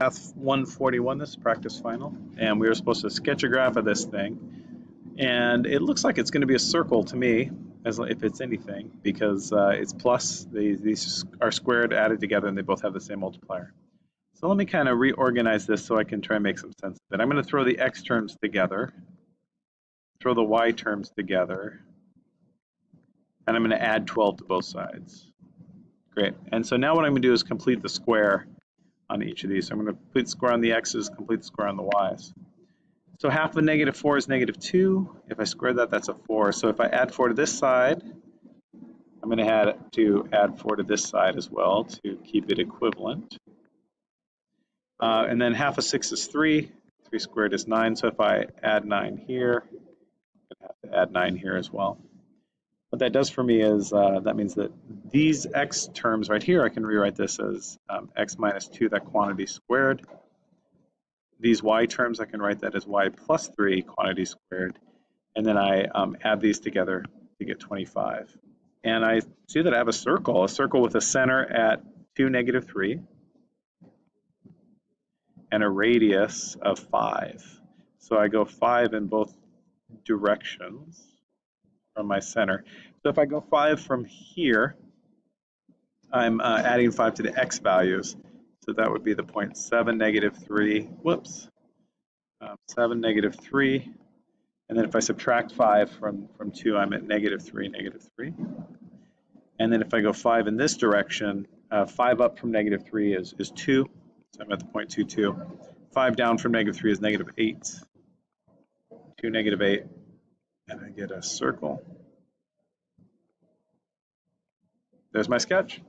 Math 141, this is practice final, and we were supposed to sketch a graph of this thing. And it looks like it's going to be a circle to me, as if it's anything, because uh, it's plus, they, these are squared, added together, and they both have the same multiplier. So let me kind of reorganize this so I can try and make some sense of it. I'm going to throw the x terms together, throw the y terms together, and I'm going to add 12 to both sides. Great. And so now what I'm going to do is complete the square on each of these. So I'm going to complete the square on the x's, complete the square on the y's. So half of negative 4 is negative 2. If I square that, that's a 4. So if I add 4 to this side, I'm going to add to add 4 to this side as well to keep it equivalent. Uh, and then half of 6 is 3. 3 squared is 9. So if I add 9 here, I'm going to have to add 9 here as well. What that does for me is uh, that means that these x terms right here, I can rewrite this as um, x minus 2, that quantity squared these y terms, I can write that as y plus 3 quantity squared. And then I um, add these together to get 25. And I see that I have a circle, a circle with a center at 2, negative 3, and a radius of 5. So I go 5 in both directions from my center. So if I go 5 from here, I'm uh, adding 5 to the x values. So that would be the point 7, negative 3, whoops, um, 7, negative 3. And then if I subtract 5 from, from 2, I'm at negative 3, negative 3. And then if I go 5 in this direction, uh, 5 up from negative 3 is, is 2. So I'm at the point 2, 2. 5 down from negative 3 is negative 8. 2, negative 8. And I get a circle. There's my sketch.